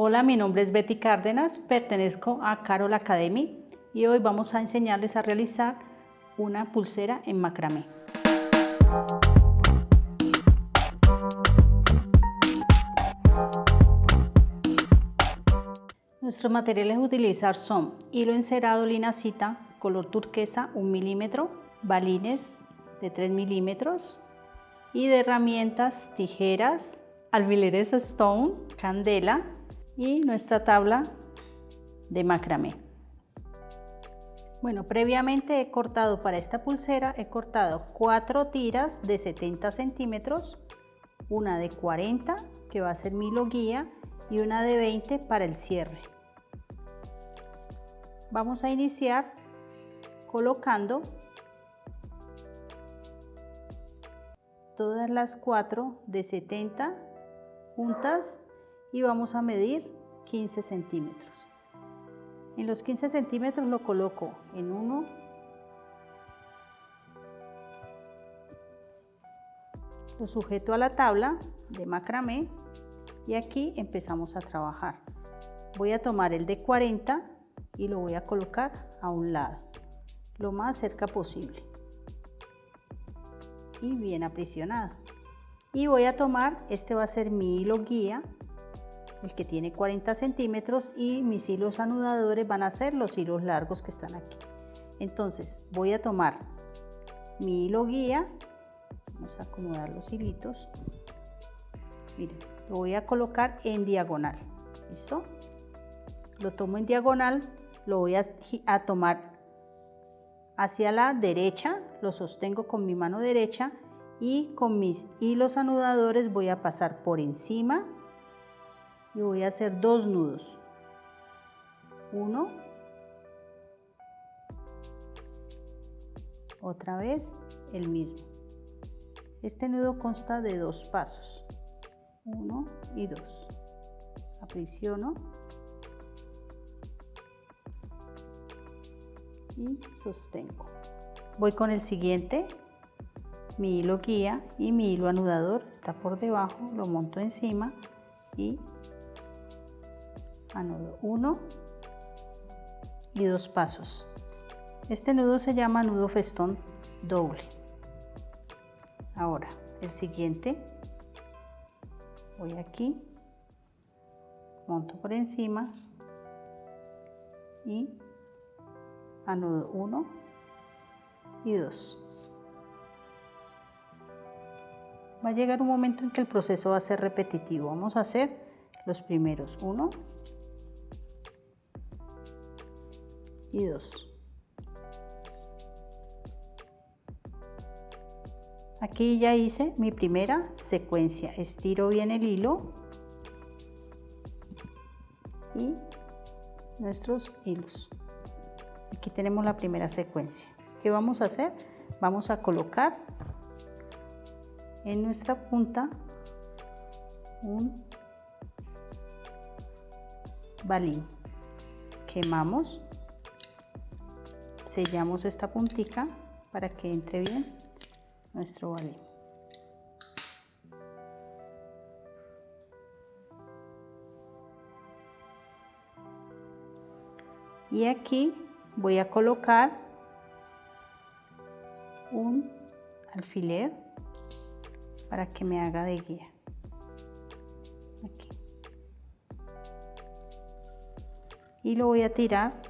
Hola, mi nombre es Betty Cárdenas, pertenezco a Carol Academy y hoy vamos a enseñarles a realizar una pulsera en macramé. Nuestros materiales a utilizar son hilo encerado linacita color turquesa 1 milímetro, balines de 3 milímetros y de herramientas tijeras, alfileres stone, candela y nuestra tabla de macramé. Bueno, previamente he cortado para esta pulsera, he cortado cuatro tiras de 70 centímetros, una de 40 que va a ser mi guía y una de 20 para el cierre. Vamos a iniciar colocando todas las cuatro de 70 juntas y vamos a medir 15 centímetros. En los 15 centímetros lo coloco en uno, lo sujeto a la tabla de macramé y aquí empezamos a trabajar. Voy a tomar el de 40 y lo voy a colocar a un lado, lo más cerca posible y bien aprisionado. Y voy a tomar, este va a ser mi hilo guía el que tiene 40 centímetros y mis hilos anudadores van a ser los hilos largos que están aquí. Entonces voy a tomar mi hilo guía, vamos a acomodar los hilitos, miren, lo voy a colocar en diagonal, ¿listo? Lo tomo en diagonal, lo voy a, a tomar hacia la derecha, lo sostengo con mi mano derecha y con mis hilos anudadores voy a pasar por encima y voy a hacer dos nudos. Uno. Otra vez el mismo. Este nudo consta de dos pasos. Uno y dos. Aprisiono. Y sostengo. Voy con el siguiente. Mi hilo guía y mi hilo anudador está por debajo. Lo monto encima y nudo 1 y dos pasos. Este nudo se llama nudo festón doble. Ahora, el siguiente, voy aquí, monto por encima y anudo 1 y 2. Va a llegar un momento en que el proceso va a ser repetitivo. Vamos a hacer los primeros 1, y 2. Aquí ya hice mi primera secuencia. Estiro bien el hilo y nuestros hilos. Aquí tenemos la primera secuencia. ¿Qué vamos a hacer? Vamos a colocar en nuestra punta un balín. Quemamos sellamos esta puntica para que entre bien nuestro balín. Y aquí voy a colocar un alfiler para que me haga de guía. Y lo voy a tirar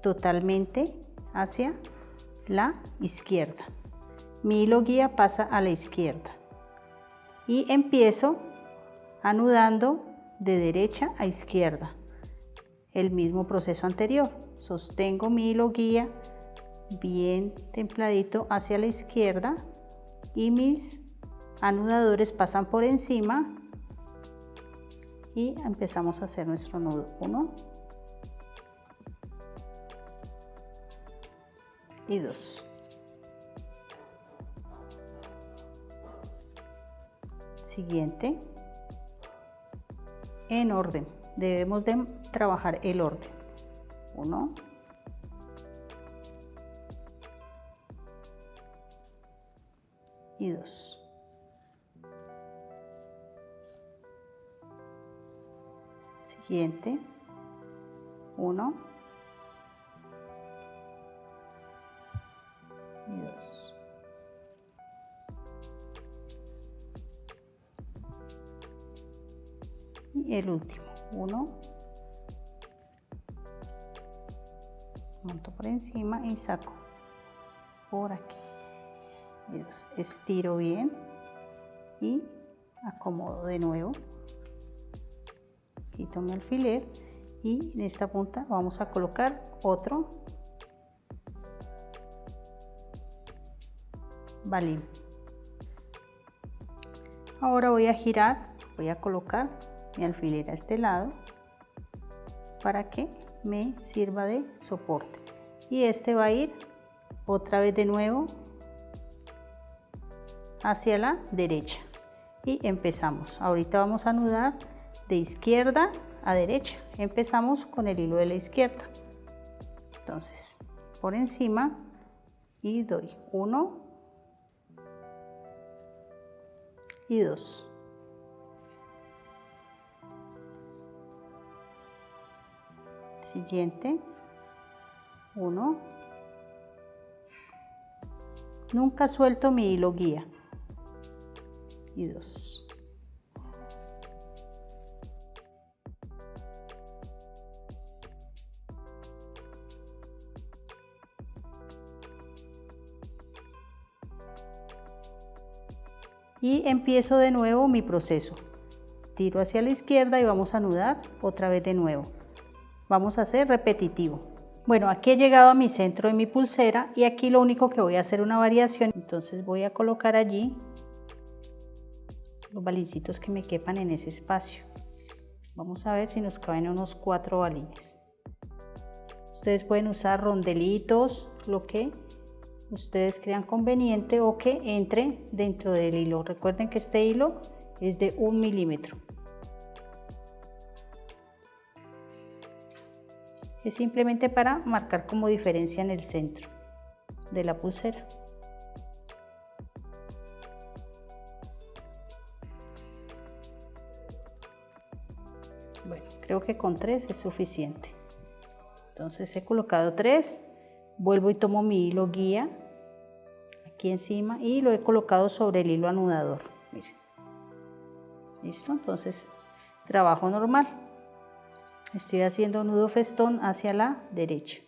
totalmente hacia la izquierda. Mi hilo guía pasa a la izquierda y empiezo anudando de derecha a izquierda. El mismo proceso anterior. Sostengo mi hilo guía bien templadito hacia la izquierda y mis anudadores pasan por encima y empezamos a hacer nuestro nudo. Uno, y 2. Siguiente. En orden. Debemos de trabajar el orden. 1. Y 2. siguiente 1 el último. 1 monto por encima y saco por aquí. Estiro bien y acomodo de nuevo. Quito mi alfiler y en esta punta vamos a colocar otro balín. Ahora voy a girar voy a colocar mi alfiler a este lado para que me sirva de soporte. Y este va a ir otra vez de nuevo hacia la derecha. Y empezamos. Ahorita vamos a anudar de izquierda a derecha. Empezamos con el hilo de la izquierda. Entonces por encima y doy uno y dos siguiente. 1 nunca suelto mi hilo guía. Y 2 y empiezo de nuevo mi proceso. Tiro hacia la izquierda y vamos a anudar otra vez de nuevo Vamos a hacer repetitivo. Bueno, aquí he llegado a mi centro de mi pulsera y aquí lo único que voy a hacer una variación. Entonces voy a colocar allí los balincitos que me quepan en ese espacio. Vamos a ver si nos caben unos cuatro balines. Ustedes pueden usar rondelitos, lo que ustedes crean conveniente o que entre dentro del hilo. Recuerden que este hilo es de un milímetro. Es simplemente para marcar como diferencia en el centro de la pulsera. Bueno, creo que con tres es suficiente. Entonces he colocado tres, vuelvo y tomo mi hilo guía aquí encima y lo he colocado sobre el hilo anudador. Listo, entonces trabajo normal estoy haciendo nudo festón hacia la derecha.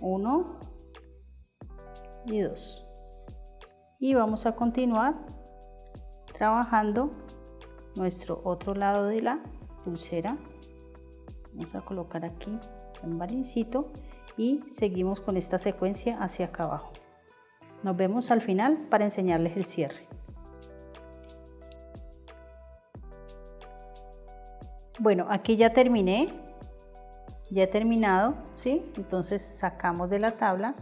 Uno y dos. Y vamos a continuar trabajando nuestro otro lado de la pulsera. Vamos a colocar aquí un balincito y seguimos con esta secuencia hacia acá abajo. Nos vemos al final para enseñarles el cierre Bueno, aquí ya terminé, ya he terminado, ¿sí? Entonces sacamos de la tabla.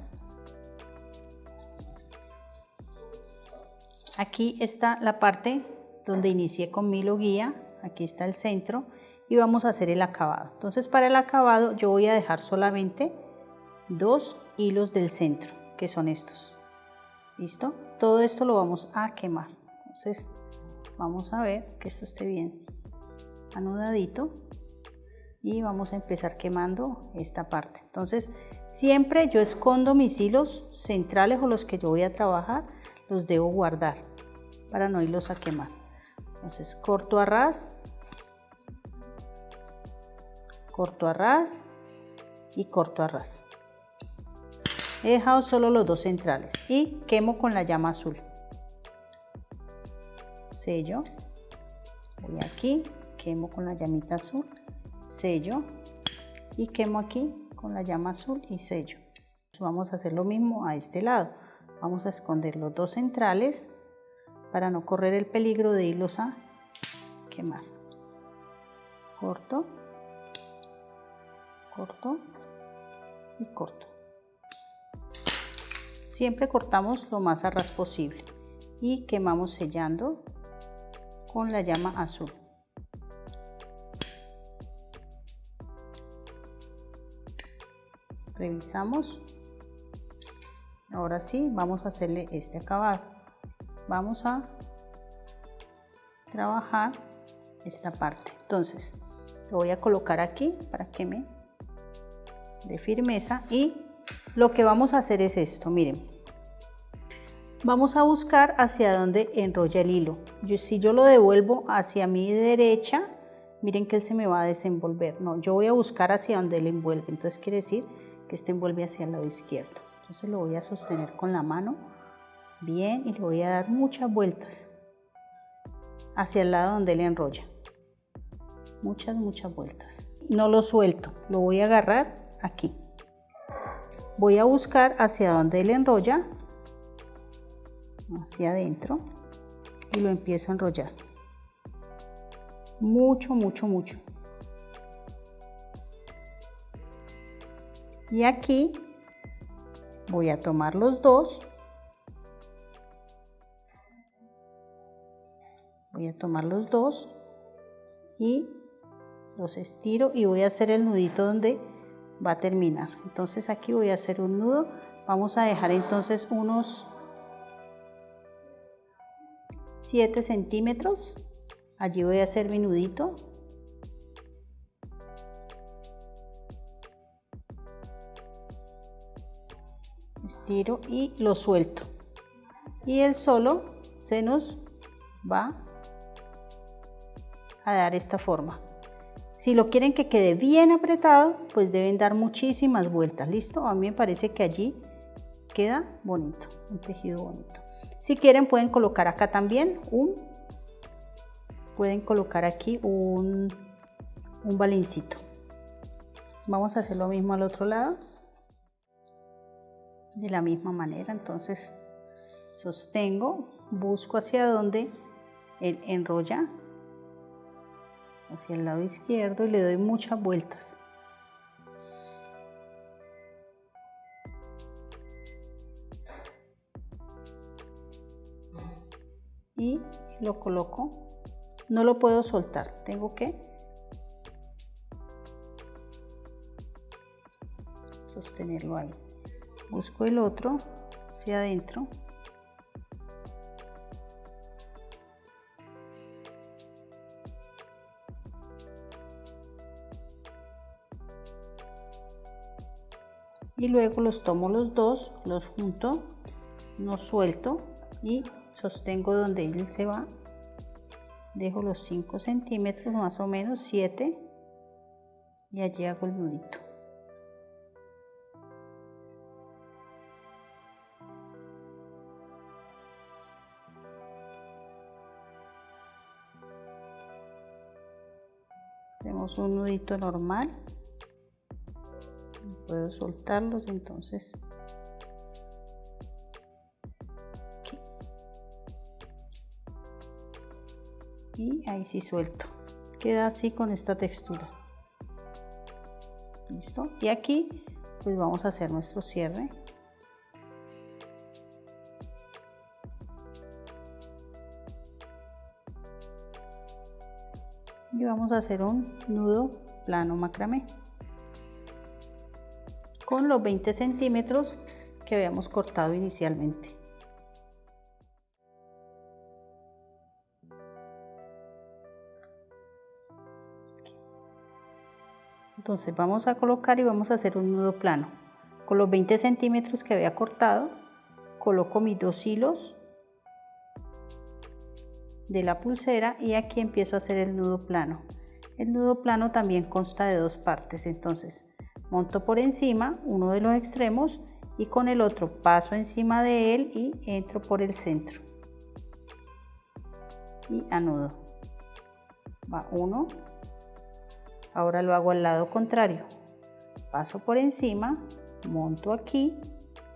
Aquí está la parte donde inicié con mi hilo guía, aquí está el centro y vamos a hacer el acabado. Entonces para el acabado yo voy a dejar solamente dos hilos del centro, que son estos. ¿Listo? Todo esto lo vamos a quemar. Entonces vamos a ver que esto esté bien anudadito y vamos a empezar quemando esta parte. Entonces siempre yo escondo mis hilos centrales o los que yo voy a trabajar los debo guardar para no irlos a quemar. Entonces corto a ras corto a ras y corto a ras. He dejado solo los dos centrales y quemo con la llama azul. Sello voy aquí quemo con la llamita azul, sello y quemo aquí con la llama azul y sello. Vamos a hacer lo mismo a este lado. Vamos a esconder los dos centrales para no correr el peligro de irlos a quemar. Corto, corto y corto. Siempre cortamos lo más a ras posible y quemamos sellando con la llama azul. Revisamos. Ahora sí vamos a hacerle este acabado. Vamos a trabajar esta parte. Entonces lo voy a colocar aquí para que me dé firmeza y lo que vamos a hacer es esto. Miren vamos a buscar hacia dónde enrolla el hilo. Yo, si yo lo devuelvo hacia mi derecha miren que él se me va a desenvolver. No yo voy a buscar hacia donde él envuelve. Entonces quiere decir que este envuelve hacia el lado izquierdo. Entonces lo voy a sostener con la mano bien y le voy a dar muchas vueltas hacia el lado donde le enrolla. Muchas muchas vueltas. No lo suelto lo voy a agarrar aquí. Voy a buscar hacia donde le enrolla hacia adentro y lo empiezo a enrollar. Mucho mucho mucho y aquí voy a tomar los dos. Voy a tomar los dos y los estiro y voy a hacer el nudito donde va a terminar. Entonces aquí voy a hacer un nudo. Vamos a dejar entonces unos 7 centímetros. Allí voy a hacer mi nudito estiro y lo suelto. Y el solo se nos va a dar esta forma. Si lo quieren que quede bien apretado pues deben dar muchísimas vueltas. Listo a mí me parece que allí queda bonito un tejido bonito. Si quieren pueden colocar acá también un pueden colocar aquí un, un balincito. Vamos a hacer lo mismo al otro lado de la misma manera. Entonces sostengo busco hacia donde él enrolla hacia el lado izquierdo y le doy muchas vueltas. Y lo coloco. No lo puedo soltar. Tengo que sostenerlo ahí busco el otro hacia adentro. Y luego los tomo los dos los junto no suelto y sostengo donde él se va. Dejo los 5 centímetros más o menos 7 y allí hago el nudito hacemos un nudito normal. Puedo soltarlos entonces. Y ahí sí suelto. Queda así con esta textura. Listo. Y aquí pues vamos a hacer nuestro cierre y vamos a hacer un nudo plano macramé. Con los 20 centímetros que habíamos cortado inicialmente. Entonces vamos a colocar y vamos a hacer un nudo plano. Con los 20 centímetros que había cortado coloco mis dos hilos de la pulsera y aquí empiezo a hacer el nudo plano. El nudo plano también consta de dos partes, entonces monto por encima uno de los extremos y con el otro paso encima de él y entro por el centro y anudo. Va uno, ahora lo hago al lado contrario, paso por encima, monto aquí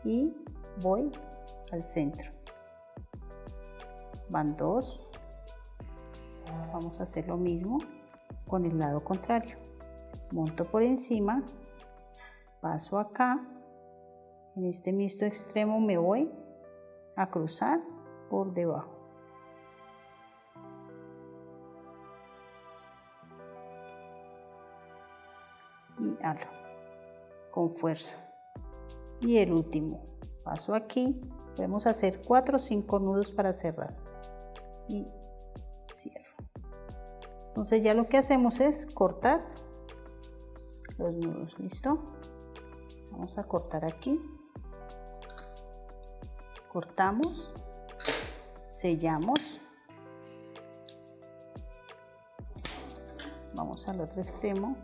y voy al centro. Van dos, vamos a hacer lo mismo con el lado contrario. Monto por encima paso acá. En este mixto extremo me voy a cruzar por debajo. Y halo con fuerza. Y el último paso aquí. Podemos hacer 4 o 5 nudos para cerrar. Y cierro Entonces ya lo que hacemos es cortar los nudos, ¿listo? Vamos a cortar aquí. Cortamos, sellamos. Vamos al otro extremo,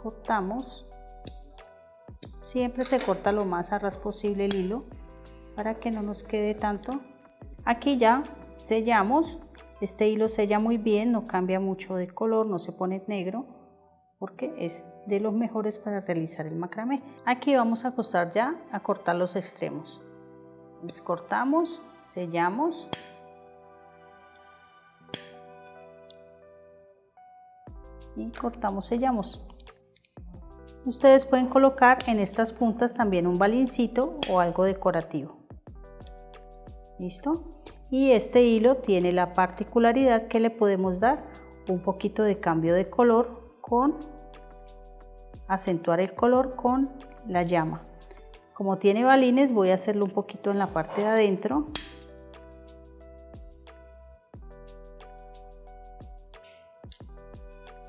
cortamos. Siempre se corta lo más a ras posible el hilo para que no nos quede tanto. Aquí ya sellamos. Este hilo sella muy bien, no cambia mucho de color, no se pone negro porque es de los mejores para realizar el macramé. Aquí vamos a acostar ya a cortar los extremos. Cortamos, sellamos. Y cortamos, sellamos. Ustedes pueden colocar en estas puntas también un balincito o algo decorativo. ¿Listo? Y este hilo tiene la particularidad que le podemos dar un poquito de cambio de color con acentuar el color con la llama. Como tiene balines voy a hacerlo un poquito en la parte de adentro.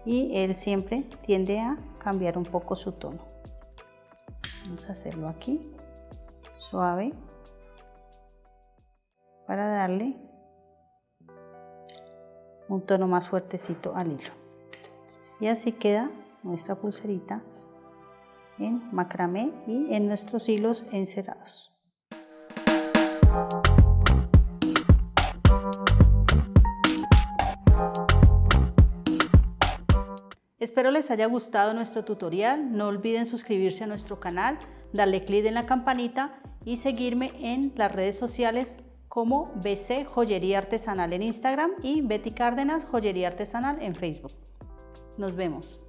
Y él siempre tiende a cambiar un poco su tono. Vamos a hacerlo aquí, suave, para darle un tono más fuertecito al hilo. Y así queda nuestra pulserita en macramé y en nuestros hilos encerados. Espero les haya gustado nuestro tutorial, no olviden suscribirse a nuestro canal, darle clic en la campanita y seguirme en las redes sociales como BC Joyería Artesanal en Instagram y Betty Cárdenas Joyería Artesanal en Facebook. Nos vemos.